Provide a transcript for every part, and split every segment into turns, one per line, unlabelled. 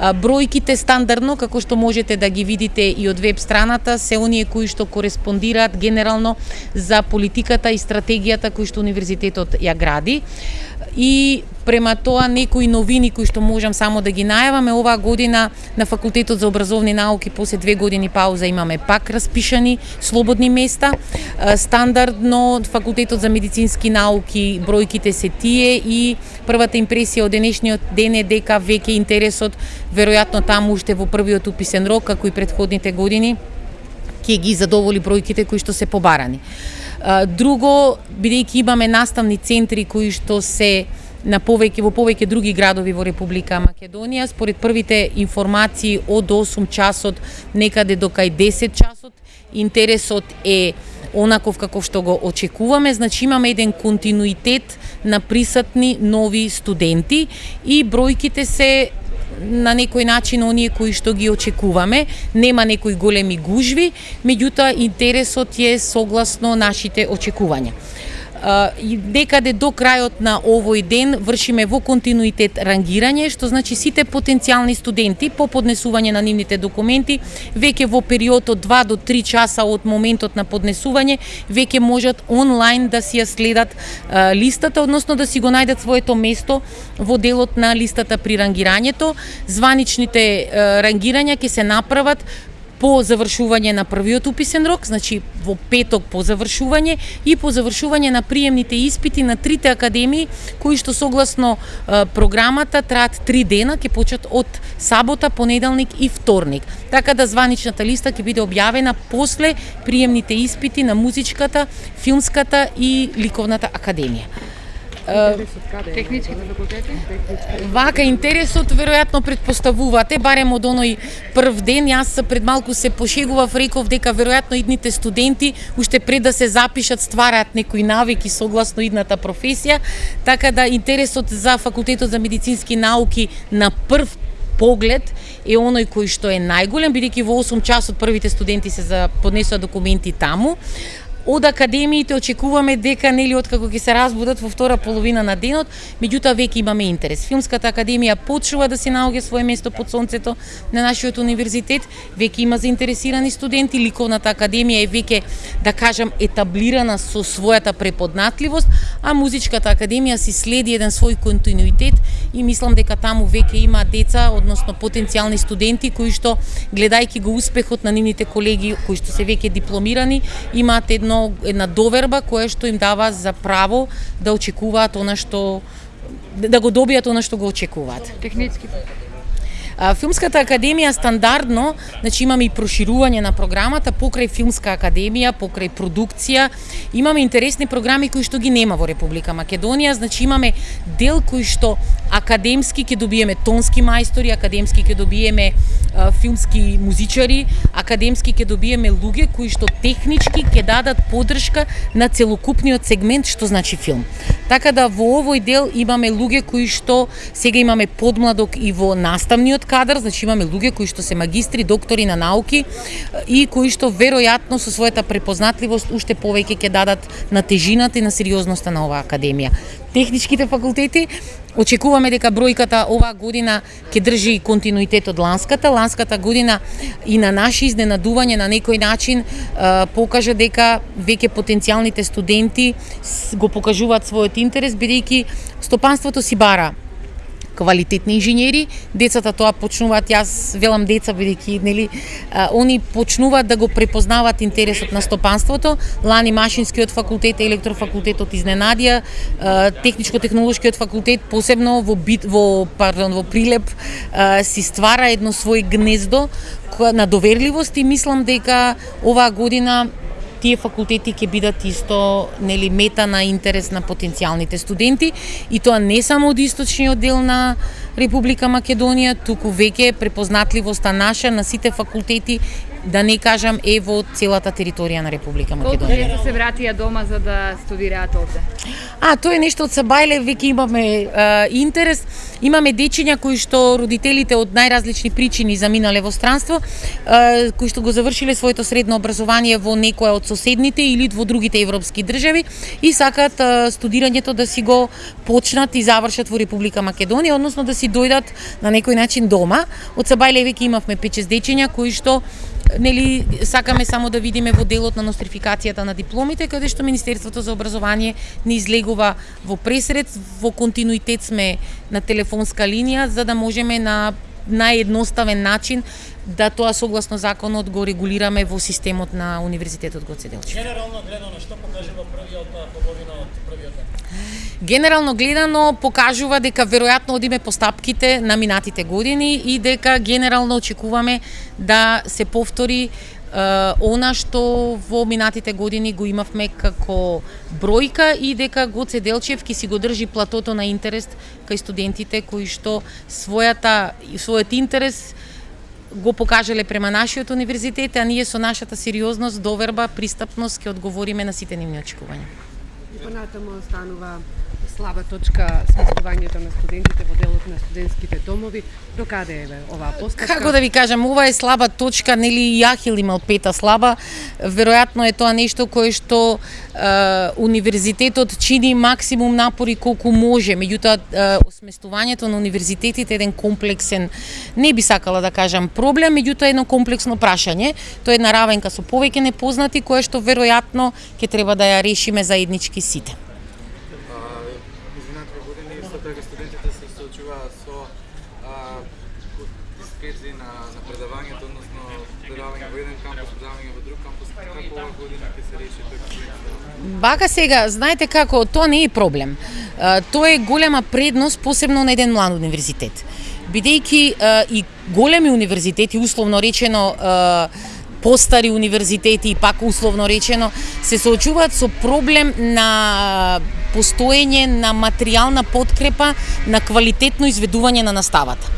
Бројките стандардно, како што можете да ги видите и од веб страната, се оние кои што кореспондираат генерално за политиката и стратегијата кои што универзитетот ја гради. И према тоа некои новини кои што можам само да ги најаваме оваа година на факултетот за образовни науки после две години пауза имаме пак распишани слободни места. Стандардно факултетот за медицински науки бројките се тие и првата импресија од денешниот ден е дека веќе интересот веројатно таму уште во првиот уписен рок како и предходните години ќе ги задоволи бројките кои што се побарани. Друго, бидејќи имаме наставни центри кои што се на повеќе во повеќе други градови во Република Македонија, според првите информации од 8 часот некаде до кај 10 часот, интересот е онаков како што го очекуваме, значи имаме еден континуитет на присатни нови студенти и бројките се на некој начин оние кои што ги очекуваме. Нема некои големи гужви, меѓутоа интересот е согласно нашите очекувања некаде до крајот на овој ден вршиме во континуитет рангирање, што значи сите потенцијални студенти по поднесување на нивните документи веќе во период од 2 до 3 часа од моментот на поднесување веќе можат онлайн да си ја следат а, листата, односно да си го најдат своето место во делот на листата при рангирањето. Званичните а, рангирања ќе се направат по завршување на првиот уписен рок, значи во петок по завршување и по завршување на приемните испити на трите академии кои што согласно е, програмата траат три дена, ќе почнат од сабота, понеделник и вторник. Така да званичната листа ќе биде објавена после приемните испити на музичката, филмската и ликовната академија.
Техничките факултети?
Вака интересот веројатно предпоставувате, барем од оној прв ден, јас пред малку се пошегував, реков дека веројатно идните студенти уште пред да се запишат ствараат некои навики согласно идната професија, така да интересот за факултетот за медицински науки на прв поглед е оној кој што е најголем, бидејќи во 8 часот првите студенти се за поднесува документи таму, од академиите очекуваме дека нели откако ќе се разбудат во втора половина на денот, меѓутоа веќе имаме интерес. Филмската академија почнува да се наоѓа свое место под сонцето на нашиот универзитет, веќе има заинтересирани студенти, ликовната академија е веќе да кажам етаблирана со својата преподнатливост, а музичката академија си следи еден свој континуитет и мислам дека таму веќе има деца, односно потенцијални студенти кои што гледајќи го успехот на нивните колеги кои што се веќе дипломирани, имаат едно една доверба која што им дава за право да очекуваат она што да го добијат она што го очекуваат.
Технички
Филмската академија стандардно, значи имаме и проширување на програмата покрај филмска академија, покрај продукција. Имаме интересни програми кои што ги нема во Република Македонија, значи имаме дел кој што академски ќе добиеме тонски мајстори, академски ќе добиеме а, филмски музичари, академски ќе добиеме луѓе кои што технички ќе дадат поддршка на целокупниот сегмент што значи филм. Така да во овој дел имаме луѓе кои што сега имаме подмладок и во наставниот кадар, значи имаме луѓе кои што се магистри, доктори на науки и кои што веројатно со својата препознатливост уште повеќе ќе дадат на тежината и на сериозноста на оваа академија. Техничките факултети Очекуваме дека бројката оваа година ќе држи континуитет од ланската. Ланската година и на наше изненадување на некој начин покажа дека веќе потенцијалните студенти го покажуваат својот интерес бидејќи стопанството си бара квалитетни инженери, децата тоа почнуваат, јас велам деца бидејќи нели они почнуваат да го препознаваат интересот на стопанството. Лани машинскиот факултет, електрофакултетот изненадија, техничко-технолошкиот факултет посебно во бит во пардон во Прилеп си ствара едно свој гнездо на доверливост и мислам дека оваа година тие факултети ќе бидат исто нели мета на интерес на потенцијалните студенти и тоа не само од источниот дел на Република Македонија, туку веќе препознатливоста наша на сите факултети да не кажам е во целата територија на Република Македонија.
Колку се вратија дома за да студираат овде?
А, тоа е нешто од Сабајле, веќе имаме а, интерес Имаме дечиња кои што родителите од најразлични причини заминале во странство, кои што го завршиле своето средно образование во некоја од соседните или во другите европски држави и сакаат студирањето да си го почнат и завршат во Република Македонија, односно да си дојдат на некој начин дома. Од Сабајле веќе имавме 5-6 дечиња кои што нели сакаме само да видиме во делот на нострификацијата на дипломите каде што Министерството за образование не излегува во пресред, во континуитет сме на телефонска линија за да можеме на наједноставен начин да тоа согласно законот го регулираме во системот на Универзитетот Гоце Делчев.
Генерално гледано што покажува првиот половина од првиот
Генерално гледано покажува дека веројатно одиме по стапките на минатите години и дека генерално очекуваме да се повтори она што во минатите години го имавме како бројка и дека Гоце Делчев ќе си го држи платото на интерес кај студентите кои што својата својот интерес го покажале према нашиот универзитет, а ние со нашата сериозност, доверба, пристапност ќе одговориме на сите нивни очекувања.
И понатамо останува слаба точка сместувањето на студентите во делот на студентските домови. До каде е оваа постапка?
Како да ви кажам, ова е слаба точка, нели Јахил имал пета слаба. Веројатно е тоа нешто кое што е, универзитетот чини максимум напори колку може. Меѓутоа осместувањето на универзитетите е еден комплексен, не би сакала да кажам проблем, меѓутоа едно комплексно прашање. Тоа е една равенка со повеќе непознати која што веројатно ќе треба да ја решиме заеднички сите.
дека студентите се соочуваат со а, дисперзии на, на предавањето, односно предавање во еден кампус, предавање во друг кампус, како ова година ќе се реши тој?
Бака сега, знаете како, тоа не е проблем. Тоа е голема предност, посебно на еден млад универзитет. Бидејќи и големи универзитети, условно речено, постари универзитети и пак условно речено се соочуваат со проблем на постоење на материјална подкрепа на квалитетно изведување на наставата.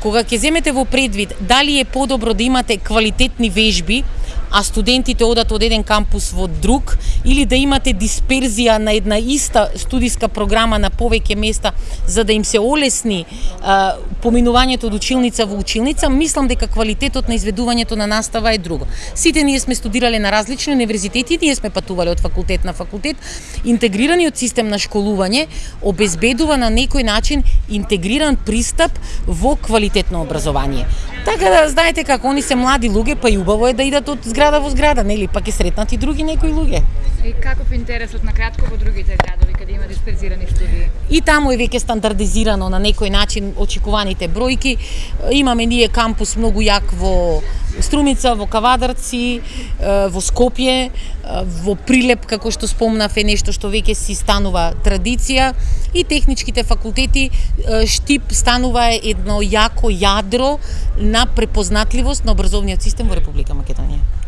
Кога ќе земете во предвид дали е подобро да имате квалитетни вежби а студентите одат од еден кампус во друг, или да имате дисперзија на една иста студиска програма на повеќе места за да им се олесни а, поминувањето од училница во училница, мислам дека квалитетот на изведувањето на настава е друго. Сите ние сме студирале на различни универзитети, ние сме патувале од факултет на факултет. Интегрираниот систем на школување обезбедува на некој начин интегриран пристап во квалитетно образование. Така да знаете како они се млади луѓе, па и убаво е да идат од зграда во зграда, нели? Па ќе сретнат и други некои луѓе.
И каков интересот на кратко во другите градови каде има дисперзирани студии?
И таму е веќе стандардизирано на некој начин очекуваните бројки. Имаме ние кампус многу јак во Струмица, во Кавадарци, во Скопје, во Прилеп, како што спомнав, е нешто што веќе си станува традиција и техничките факултети Штип станува едно јако јадро на препознатливост на образовниот систем во Република Македонија.